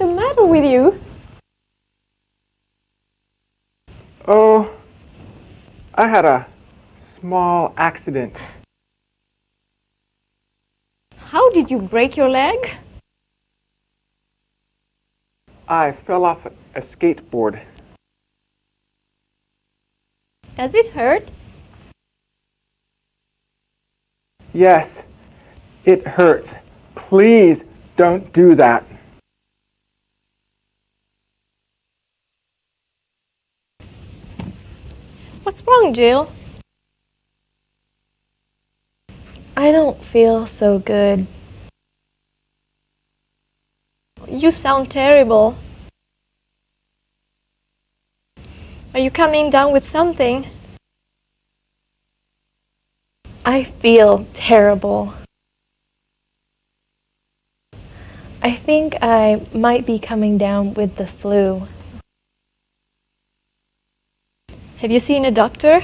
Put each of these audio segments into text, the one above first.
the matter with you? Oh, I had a small accident. How did you break your leg? I fell off a skateboard. Does it hurt? Yes, it hurts. Please don't do that. What's wrong, Jill? I don't feel so good. You sound terrible. Are you coming down with something? I feel terrible. I think I might be coming down with the flu. Have you seen a doctor?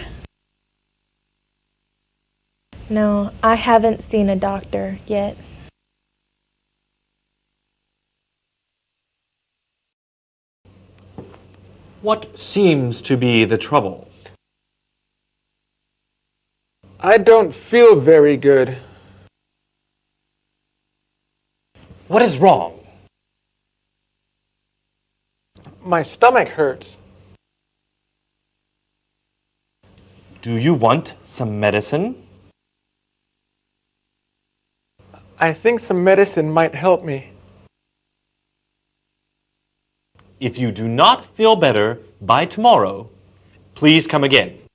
No, I haven't seen a doctor yet. What seems to be the trouble? I don't feel very good. What is wrong? My stomach hurts. Do you want some medicine? I think some medicine might help me. If you do not feel better by tomorrow, please come again.